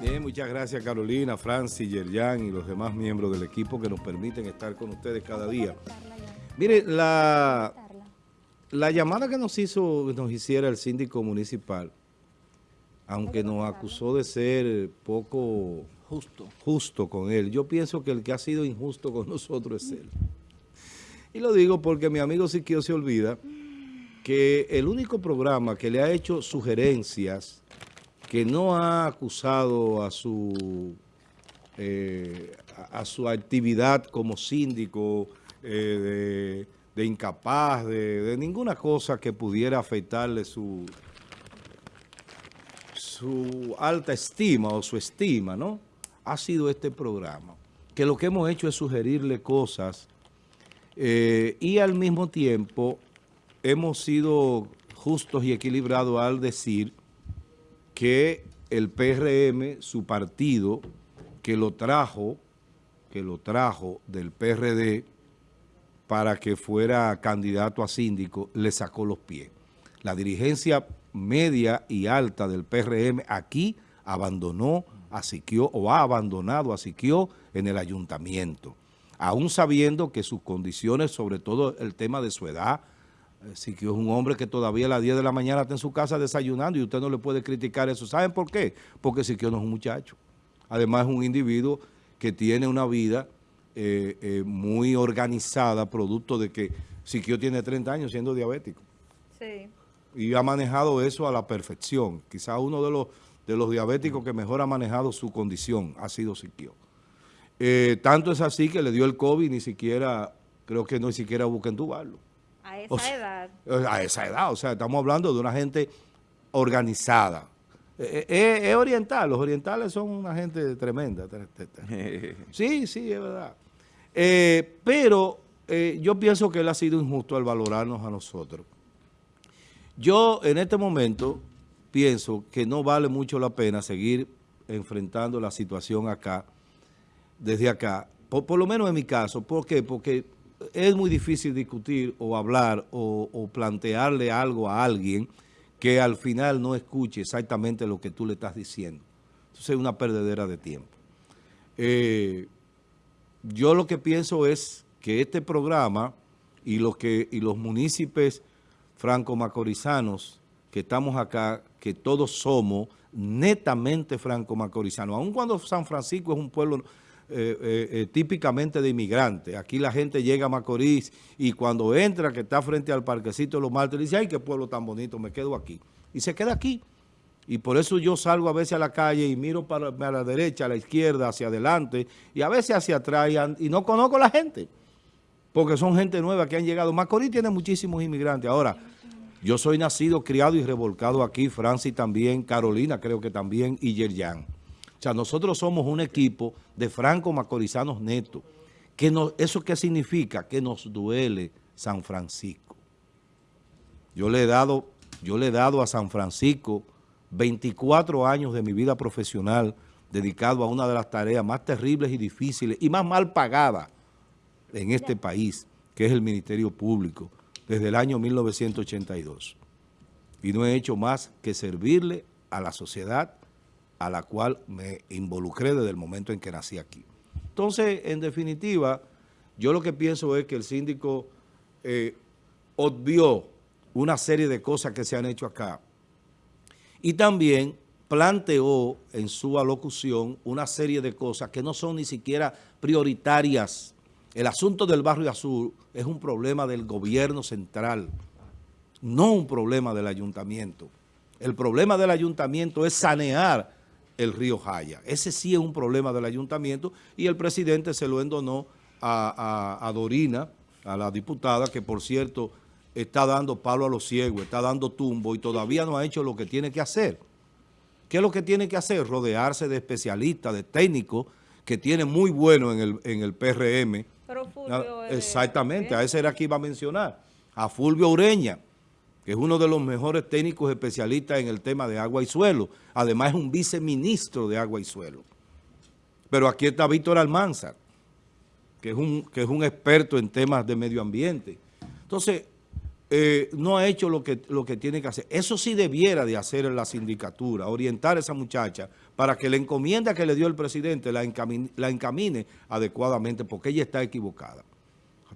Bien, muchas gracias Carolina, Francis, Yerjan y los demás miembros del equipo que nos permiten estar con ustedes cada día. Mire, la, la llamada que nos hizo, nos hiciera el síndico municipal, aunque nos acusó de ser poco justo. justo con él, yo pienso que el que ha sido injusto con nosotros es él. Y lo digo porque mi amigo Siquio se olvida que el único programa que le ha hecho sugerencias que no ha acusado a su, eh, a, su actividad como síndico eh, de, incapaz, de, ninguna cosa que pudiera afectarle su, su alta estima o su estima, ¿no? Ha sido este programa, que lo que hemos hecho es sugerirle cosas eh, y al mismo tiempo hemos sido justos y equilibrados al decir que el PRM, su partido, que lo trajo, que lo trajo del PRD para que fuera candidato a síndico, le sacó los pies. La dirigencia media y alta del PRM aquí abandonó a Siquio o ha abandonado a Siquio en el ayuntamiento, aún sabiendo que sus condiciones, sobre todo el tema de su edad, Siquio es un hombre que todavía a las 10 de la mañana está en su casa desayunando y usted no le puede criticar eso. ¿Saben por qué? Porque Siquio no es un muchacho. Además es un individuo que tiene una vida eh, eh, muy organizada, producto de que Siquio tiene 30 años siendo diabético. Sí. Y ha manejado eso a la perfección. Quizá uno de los, de los diabéticos que mejor ha manejado su condición ha sido Siquio. Eh, tanto es así que le dio el COVID, ni siquiera, creo que no ni siquiera busca entubarlo. A esa edad. A esa edad, o sea, estamos hablando de una gente organizada. Eh, eh, es, oriental, los orientales son una gente tremenda. Sí, sí, es verdad. Eh, pero yo pienso que él ha sido injusto al valorarnos a nosotros. Yo en este momento pienso que no vale mucho la pena seguir enfrentando la situación acá, desde acá, por, por lo menos en mi caso. ¿Por qué? Porque es muy difícil discutir o hablar o, plantearle algo a alguien que al final no escuche exactamente lo que tú le estás diciendo. Entonces es una perdedera de tiempo. Eh, yo lo que pienso es que este programa y los, y los municipios franco-macorizanos que estamos acá, que todos somos netamente franco-macorizanos, aun cuando San Francisco es un pueblo eh, eh, eh, típicamente de inmigrantes. Aquí la gente llega a Macorís y cuando entra, que está frente al parquecito de los martes, dice, ay, qué pueblo tan bonito, me quedo aquí. Y se queda aquí. Y por eso yo salgo a veces a la calle y miro para, a la derecha, a la izquierda, hacia adelante y a veces hacia atrás y, no conozco a la gente. Porque son gente nueva que han llegado. Macorís tiene muchísimos inmigrantes. Ahora, yo soy nacido, criado y revolcado aquí, Francis también, Carolina creo que también y Yerjan. O sea, nosotros somos un equipo de franco-macorizanos netos. Que ¿Eso qué significa? Que nos duele San Francisco. Yo le he dado, yo le he dado a San Francisco 24 años de mi vida profesional dedicado a una de las tareas más terribles y difíciles y más mal pagadas en este país, que es el Ministerio Público, desde el año 1982. Y no he hecho más que servirle a la sociedad a la cual me involucré desde el momento en que nací aquí. Entonces, en definitiva, yo lo que pienso es que el síndico eh, obvió una serie de cosas que se han hecho acá y también planteó en su alocución una serie de cosas que no son ni siquiera prioritarias. El asunto del barrio azul es un problema del gobierno central, no un problema del ayuntamiento. El problema del ayuntamiento es sanear el río Jaya. Ese sí es un problema del ayuntamiento y el presidente se lo endonó a, Dorina, a la diputada, que por cierto está dando palo a los ciegos, está dando tumbo y todavía no ha hecho lo que tiene que hacer. ¿Qué es lo que tiene que hacer? Rodearse de especialistas, de técnicos que tiene muy bueno en el, en el PRM. Pero Fulvio Exactamente, a ese era que iba a mencionar. A Fulvio Ureña que es uno de los mejores técnicos especialistas en el tema de agua y suelo. Además es un viceministro de agua y suelo. Pero aquí está Víctor Almanzar, que es un, que es un experto en temas de medio ambiente. Entonces, eh, no ha hecho lo que, lo que tiene que hacer. Eso sí debiera de hacer la sindicatura, orientar a esa muchacha para que la encomienda que le dio el presidente la la encamine adecuadamente porque ella está equivocada.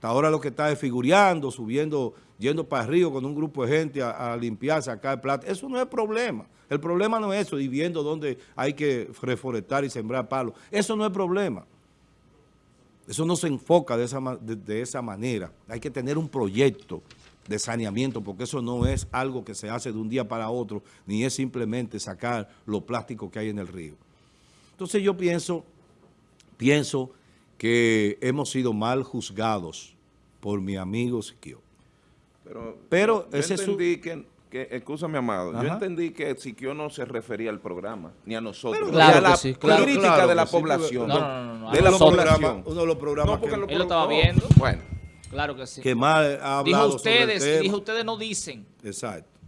Hasta ahora lo que está es figureando, subiendo, yendo para el río con un grupo de gente a, limpiar, sacar plata. Eso no es problema. El problema no es eso, y viendo dónde hay que reforestar y sembrar palos. Eso no es problema. Eso no se enfoca de esa, de esa manera. Hay que tener un proyecto de saneamiento, porque eso no es algo que se hace de un día para otro, ni es simplemente sacar los plásticos que hay en el río. Entonces yo pienso, pienso que hemos sido mal juzgados por mi amigo Siquio. Pero, Pero yo ese entendí su... que, que, escúchame amado, Ajá. yo entendí que Siquio no se refería al programa, ni a nosotros, Pero, claro ni a la sí, claro, crítica claro de la sí, población. No, no, no, no, de la población. Uno de los programas que... Él lo estaba viendo. Bueno. Claro que sí. Que más ha hablado dijo ustedes, dijo ustedes no dicen. Exacto.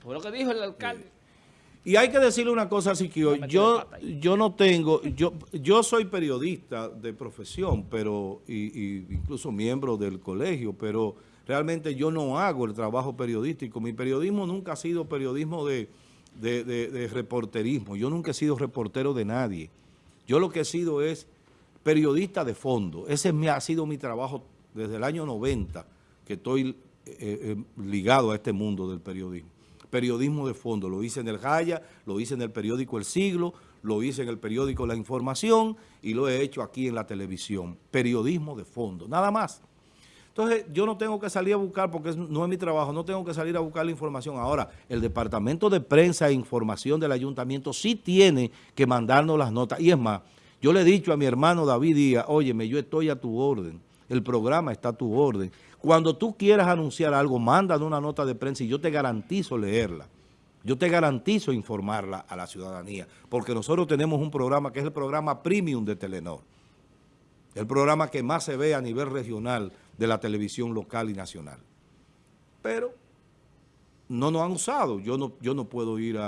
Fue lo que dijo el alcalde. Y hay que decirle una cosa, Siquio, yo, yo no tengo, yo, yo soy periodista de profesión, pero y, y incluso miembro del colegio, pero realmente yo no hago el trabajo periodístico. Mi periodismo nunca ha sido periodismo de, de, de, de reporterismo. Yo nunca he sido reportero de nadie. Yo lo que he sido es periodista de fondo. Ese ha sido mi trabajo desde el año 90 que estoy eh, eh, ligado a este mundo del periodismo. Periodismo de fondo, lo hice en el Jaya, lo hice en el periódico El Siglo, lo hice en el periódico La Información y lo he hecho aquí en la televisión. Periodismo de fondo, nada más. Entonces, yo no tengo que salir a buscar, porque no es mi trabajo, no tengo que salir a buscar la información. Ahora, el Departamento de Prensa e Información del Ayuntamiento sí tiene que mandarnos las notas. Y es más, yo le he dicho a mi hermano David Díaz, óyeme, yo estoy a tu orden el programa está a tu orden. Cuando tú quieras anunciar algo, mándanos una nota de prensa y yo te garantizo leerla. Yo te garantizo informarla a la ciudadanía, porque nosotros tenemos un programa que es el programa premium de Telenor. El programa que más se ve a nivel regional de la televisión local y nacional. Pero no nos han usado. Yo no, yo no puedo ir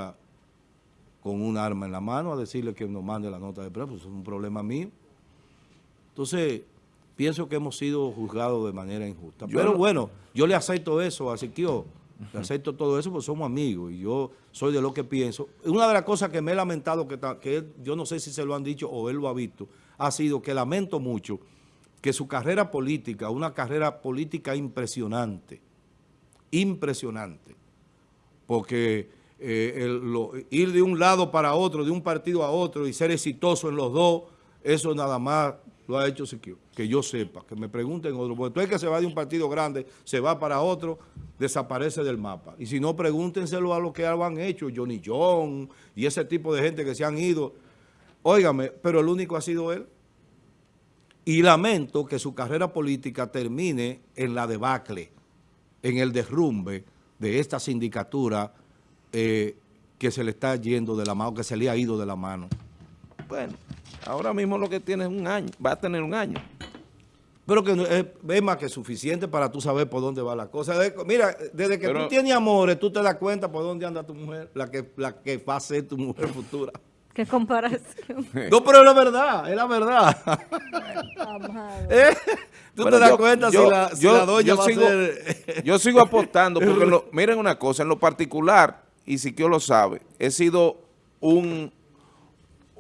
con un arma en la mano a decirle que nos mande la nota de prensa, pues es un problema mío. Entonces, pienso que hemos sido juzgados de manera injusta. Yo Pero no, bueno, yo le acepto eso a Siquio, le acepto todo eso porque somos amigos y yo soy de lo que pienso. Una de las cosas que me he lamentado, que, que él, yo no sé si se lo han dicho o él lo ha visto, ha sido que lamento mucho que su carrera política, una carrera política impresionante, impresionante, porque eh, el, lo, ir de un lado para otro, de un partido a otro y ser exitoso en los dos, eso nada más lo ha hecho Siquio, que yo sepa, que me pregunten otro, porque tú es que se va de un partido grande, se va para otro, desaparece del mapa. Y si no, pregúntenselo a lo que han hecho, Johnny John y ese tipo de gente que se han ido. Óigame, pero el único ha sido él. Y lamento que su carrera política termine en la debacle, en el derrumbe de esta sindicatura eh, que se le está yendo de la mano, que se le ha ido de la mano. Bueno. Ahora mismo lo que tiene es un año, va a tener un año. Pero que es, es más que suficiente para tú saber por dónde va la cosa. De, mira, desde que Pero, tú tienes amores, tú te das cuenta por dónde anda tu mujer, la que, la que va a ser tu mujer futura. ¿Qué comparación? No, pero es la verdad, es la verdad. ¿Eh? Tú bueno, te das yo, cuenta yo, si, la, si yo, la doña va sigo, a ser... yo sigo apostando, porque lo, miren una cosa, en lo particular, y si que lo sabe, he sido un,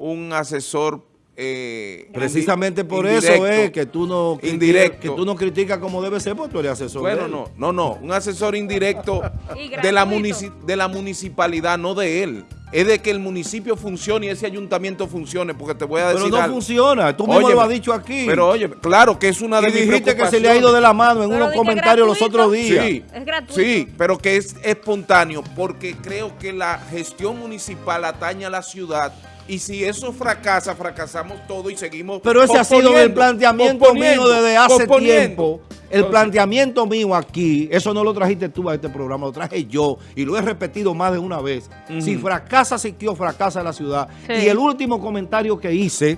un asesor eh, Precisamente por eso es que tú no indirecto. que tú no criticas como debe ser, porque tú eres asesor. Bueno, no, no, no, un asesor indirecto de la, de la municipalidad, no de él. Es de que el municipio funcione y ese ayuntamiento funcione, porque te voy a decir Pero no algo. funciona, tú mismo oye, lo has dicho aquí. Pero oye, claro que es una de y mis dijiste que se le ha ido de la mano en pero unos comentarios los otros días. Sí, es gratuito. sí, pero que es espontáneo, porque creo que la gestión municipal atañe a la ciudad y si eso fracasa, fracasamos todo y seguimos Pero ese ha sido el planteamiento mío desde hace tiempo. El planteamiento mío aquí, eso no lo trajiste tú a este programa, lo traje yo y lo he repetido más de una vez. Uh -huh. Si fracasa Siquio, fracasa la ciudad. Sí. Y el último comentario que hice,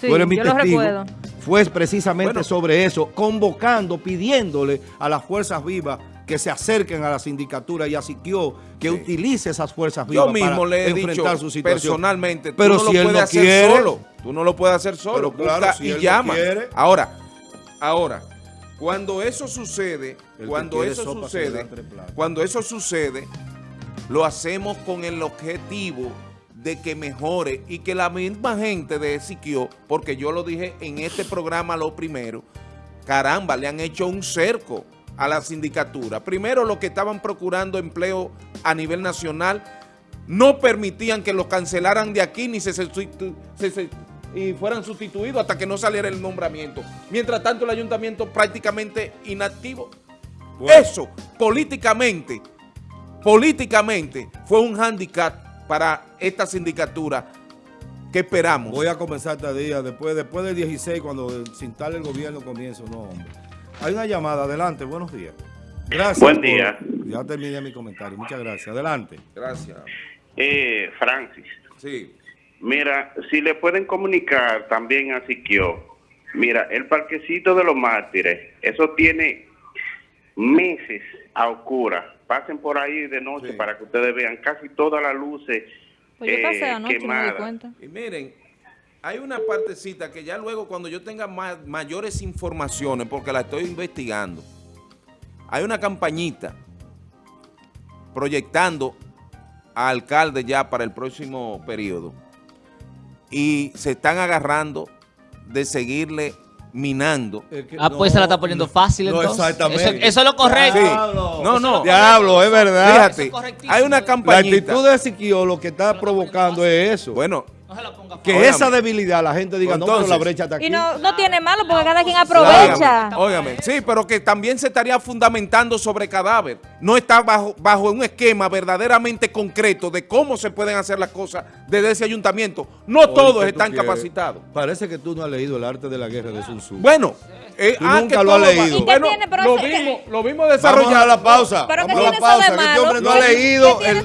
sí, tú eres mi testigo, fue precisamente bueno. sobre eso, convocando, pidiéndole a las fuerzas vivas que se acerquen a la sindicatura y a Siquio que sí. utilice esas fuerzas vivas Yo mismo para le he enfrentar dicho su situación. personalmente, pero tú no si lo puedes no hacer quiere, solo. Tú no lo puedes hacer solo. Pero claro, si y él llama. No. Ahora, ahora, Cuando eso sucede, cuando eso sopa sucede, cuando eso sucede, lo hacemos con el objetivo de que mejore y que la misma gente de Siquio, porque yo lo dije en este programa lo primero, caramba, le han hecho un cerco a la sindicatura. Primero, los que estaban procurando empleo a nivel nacional no permitían que los cancelaran de aquí ni se, se- se- y fueran sustituidos hasta que no saliera el nombramiento. Mientras tanto, el ayuntamiento prácticamente inactivo. Bueno. Eso, políticamente, políticamente, fue un hándicap para esta sindicatura que esperamos. Voy a comenzar este día, después, después del 16, cuando se instale el gobierno, comienzo. No, hombre. Hay una llamada, adelante, buenos días. Gracias. Buen por- día. Ya terminé mi comentario, muchas gracias. Adelante. Gracias. Eh, Francis, Sí. mira, si le pueden comunicar también a Siquio, mira, el parquecito de los mártires, eso tiene meses a oscura. Pasen por ahí de noche Sí. para que ustedes vean casi todas las luces Pues yo pasé eh, anoche y no me di quemadas. cuenta. Y miren, hay una partecita que ya luego cuando yo tenga ma- mayores informaciones, porque la estoy investigando, hay una campañita proyectando a alcalde ya para el próximo periodo y se están agarrando de seguirle minando. Ah, pues se la está poniendo fácil, no, entonces. exactamente. Eso, eso es lo correcto. Sí. Diablo. No, no. Diablo, es verdad. Fíjate, es hay una La campañita. actitud de Siquio lo que está provocando es eso. Bueno, No se la ponga que esa debilidad la gente diga, no, pero la Entonces- brecha está aquí. Y no, no tiene malo porque cada quien aprovecha. Óigame, sí, pero que también se estaría fundamentando sobre cadáver. No está bajo, bajo un esquema verdaderamente concreto de cómo se pueden hacer las cosas desde ese ayuntamiento. No Oye, todos ¿qué tú están quieres? capacitados. Parece que tú no has leído el arte de la guerra de Sun Tzu. Bueno, eh, Tú ah, nunca que lo has leído. ¿Y qué Bueno, tiene? Pero lo vimos, lo vimos Vamos a la pausa. Pero Vamos ¿qué a la tiene eso de pausa. que este hombre no ha ¿Qué- leído qué el,